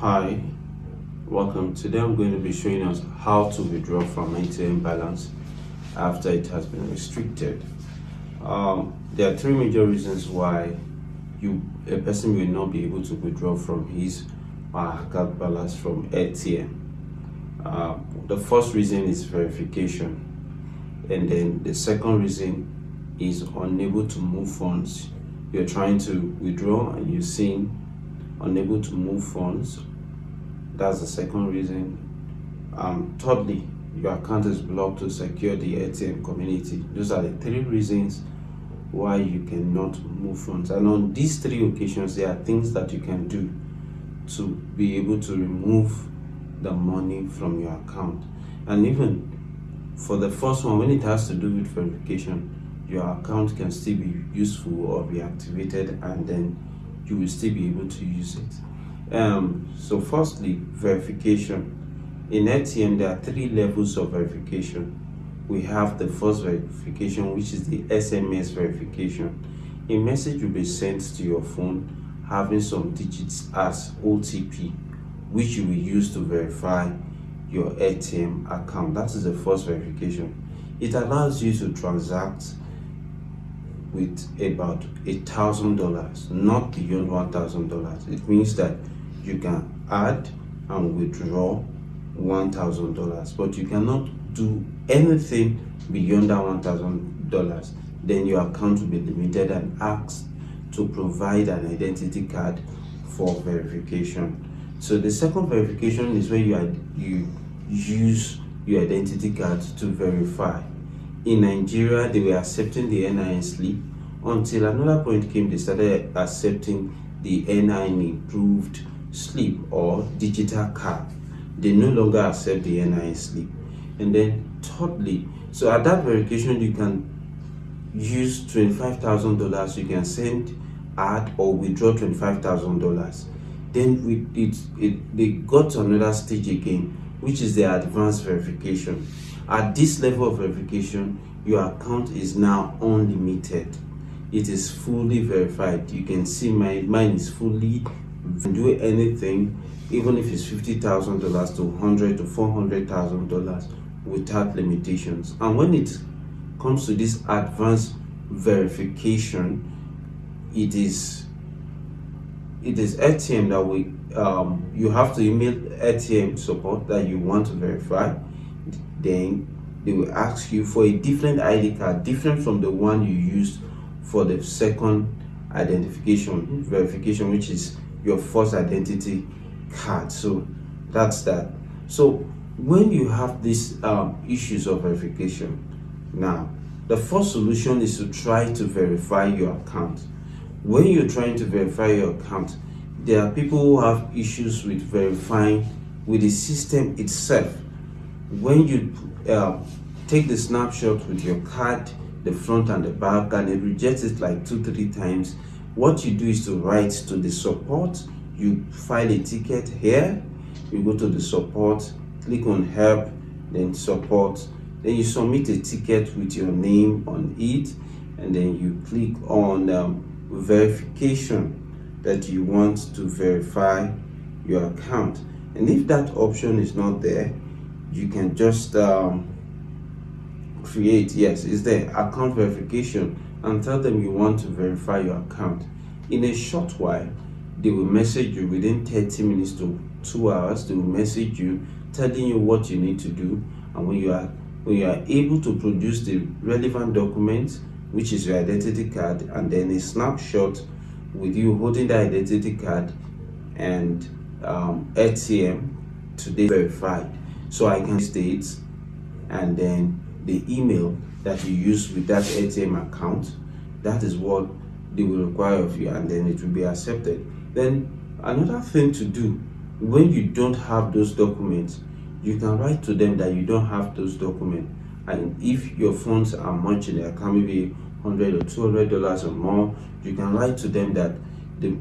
Hi, welcome. Today I'm going to be showing us how to withdraw from Airtm balance after it has been restricted. Um, there are three major reasons why you a person will not be able to withdraw from his her balance from Airtm. Uh, the first reason is verification, and then the second reason is unable to move funds. You're trying to withdraw and you're seeing unable to move funds. That's the second reason. Um, thirdly, your account is blocked to secure the Airtm community. Those are the three reasons why you cannot move funds. And on these three occasions, there are things that you can do to be able to remove the money from your account. And even for the first one, when it has to do with verification, your account can still be useful or be activated and then you will still be able to use it. Um, so firstly, verification. In Airtm, there are three levels of verification. We have the first verification, which is the SMS verification. A message will be sent to your phone having some digits as OTP, which you will use to verify your Airtm account. That is the first verification. It allows you to transact with about a thousand dollars not beyond one thousand dollars. It means that you can add and withdraw one thousand dollars but you cannot do anything beyond that one thousand dollars. Then your account will be limited and asked to provide an identity card for verification. So the second verification is where you you use your identity card to verify in Nigeria, they were accepting the NIN slip until another point came, they started accepting the NIN improved slip or digital card. They no longer accept the NIN slip. And then thirdly, so at that verification, you can use $25,000. You can send, add or withdraw $25,000. Then we, it, it, they got another stage again, which is the advanced verification. At this level of verification, your account is now unlimited. It is fully verified. You can see my mine is fully do anything, even if it's fifty thousand dollars to hundred to four hundred thousand dollars without limitations. And when it comes to this advanced verification, it is it is Airtm that we um, you have to email Airtm support that you want to verify then they will ask you for a different ID card, different from the one you used for the second identification verification, which is your first identity card. So that's that. So when you have these um, issues of verification, now the first solution is to try to verify your account. When you're trying to verify your account, there are people who have issues with verifying with the system itself when you uh, take the snapshot with your card the front and the back and it rejects it like two three times what you do is to write to the support. You file a ticket here. You go to the support click on help then support. Then you submit a ticket with your name on it and then you click on um, verification that you want to verify your account. And if that option is not there you can just um, create yes is there account verification and tell them you want to verify your account. In a short while they will message you within 30 minutes to two hours they will message you telling you what you need to do and when you are when you are able to produce the relevant documents which is your identity card and then a snapshot with you holding the identity card and um, Airtm today verified so I can state and then the email that you use with that Airtm account that is what they will require of you and then it will be accepted. Then another thing to do when you don't have those documents you can write to them that you don't have those documents. And if your funds are much in the account maybe 100 or 200 dollars or more you can write to them that the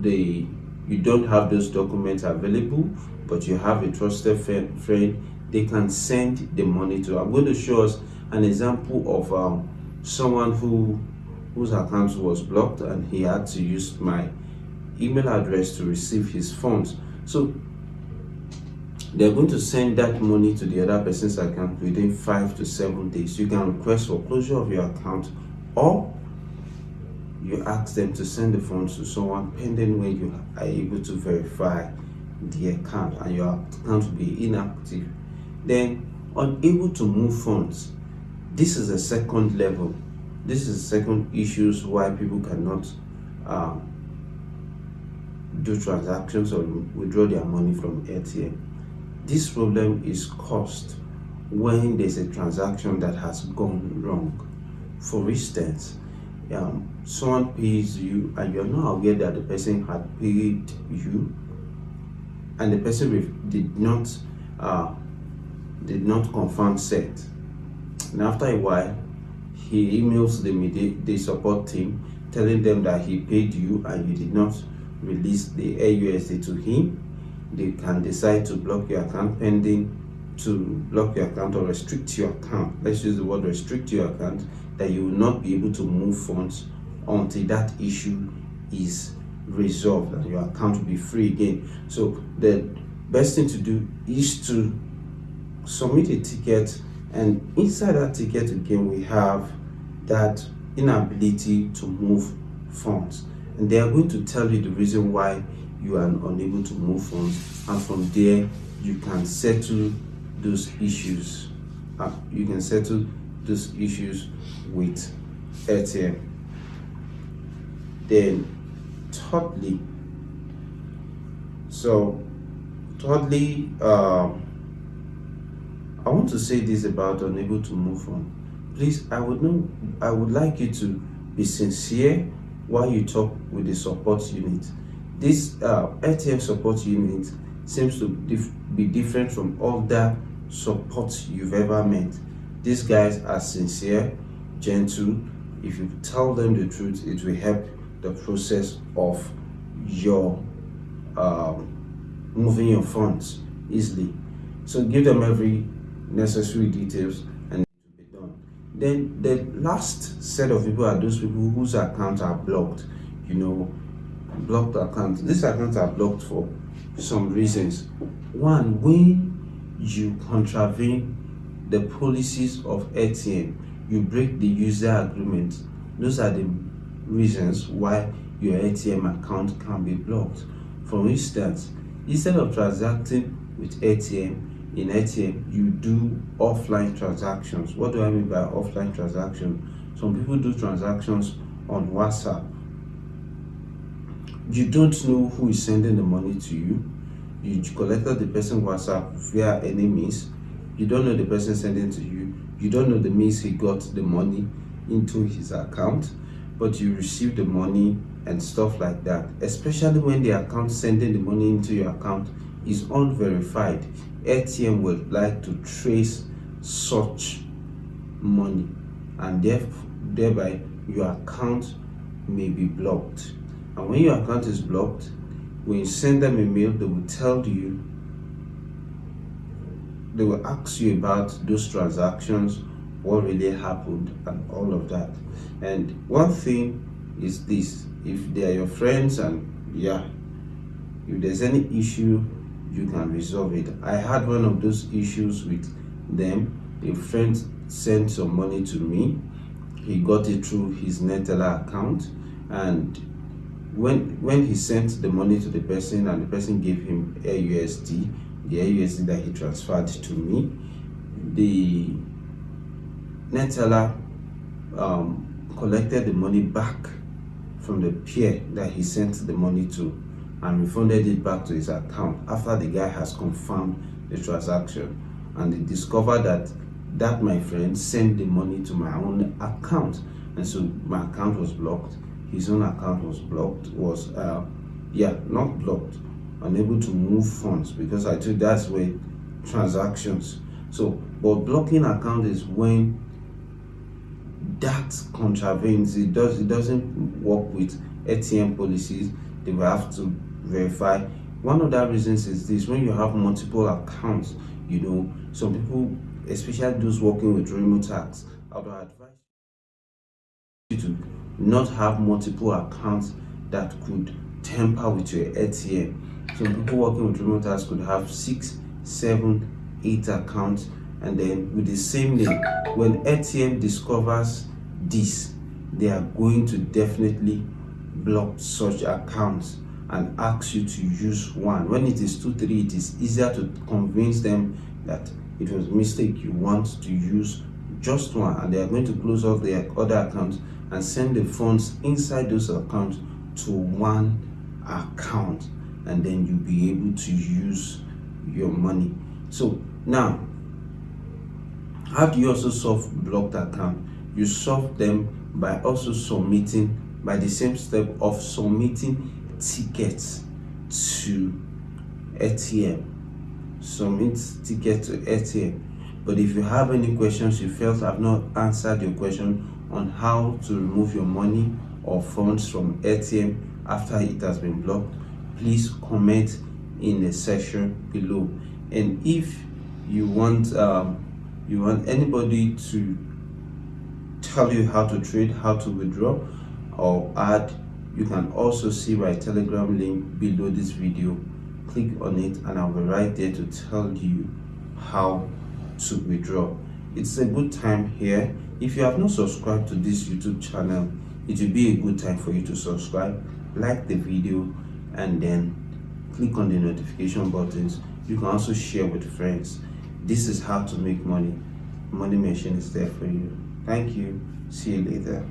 the you don't have those documents available but you have a trusted friend. They can send the money to i'm going to show us an example of um, someone who whose account was blocked and he had to use my email address to receive his funds. So they're going to send that money to the other person's account within five to seven days. You can request for closure of your account or you ask them to send the funds to someone pending when you are able to verify the account and your account will be inactive. Then unable to move funds. This is a second level. This is the second issues why people cannot um, do transactions or withdraw their money from Airtm. This problem is caused when there's a transaction that has gone wrong. For instance, um, someone pays you and you're not aware that the person had paid you and the person did not uh, did not confirm set. And after a while he emails the, the support team telling them that he paid you and you did not release the AUSD to him. They can decide to block your account pending to block your account or restrict your account. Let's use the word restrict your account that you will not be able to move funds until that issue is resolved and your account will be free again. So the best thing to do is to submit a ticket and inside that ticket again we have that inability to move funds. And they are going to tell you the reason why you are unable to move funds and from there you can settle those issues uh, you can settle those issues with Airtm then thirdly so thirdly um, I want to say this about unable to move on. Please I would know I would like you to be sincere while you talk with the support unit. This uh, Airtm support unit seems to dif be different from other support you've ever met. These guys are sincere gentle. If you tell them the truth it will help the process of your um, moving your funds easily. So give them every necessary details and it will be done. Then the last set of people are those people whose accounts are blocked you know blocked accounts. These accounts are blocked for some reasons. One when you contravene the policies of Airtm you break the user agreement those are the reasons why your Airtm account can be blocked. For instance, instead of transacting with Airtm, in Airtm, you do offline transactions. What do I mean by offline transaction? Some people do transactions on WhatsApp. You don't know who is sending the money to you. You collected the person WhatsApp via any means. You don't know the person sending to you. You don't know the means he got the money into his account but you receive the money and stuff like that especially when the account sending the money into your account is unverified Airtm would like to trace such money and thereby your account may be blocked and when your account is blocked when you send them a mail they will tell you they will ask you about those transactions what really happened and all of that. And one thing is this if they are your friends and yeah if there's any issue you can resolve it. I had one of those issues with them. A friend sent some money to me. He got it through his Neteller account and when when he sent the money to the person and the person gave him AUSD the AUSD that he transferred to me the Neteller um, collected the money back from the peer that he sent the money to and refunded it back to his account after the guy has confirmed the transaction. And they discovered that that my friend sent the money to my own account. And so my account was blocked his own account was blocked was uh, yeah not blocked. Unable to move funds because i think that's where transactions. So but blocking account is when that contravenes it does it doesn't work with Airtm policies. They will have to verify. One of the reasons is this when you have multiple accounts you know some people especially those working with Remotasks i would advise you to not have multiple accounts that could tamper with your Airtm. Some people working with Remotasks could have six, seven, eight accounts, and then with the same name. When Airtm discovers this, they are going to definitely block such accounts and ask you to use one. When it is two, three, it is easier to convince them that it was a mistake. You want to use just one, and they are going to close off their other accounts and send the funds inside those accounts to one account, and then you'll be able to use your money. So now, how do you also solve blocked account? You solve them by also submitting by the same step of submitting tickets to Airtm. Submit ticket to Airtm. But if you have any questions you felt I've not answered your question on how to remove your money or funds from Airtm after it has been blocked, please comment in the section below. And if you want um, you want anybody to tell you how to trade, how to withdraw, or add you can also see my telegram link below this video. Click on it and i'll be right there to tell you how to withdraw. It's a good time here if you have not subscribed to this youtube channel it will be a good time for you to subscribe like the video and then click on the notification buttons. You can also share with friends. This is how to make money. Money machine is there for you. Thank you. See you later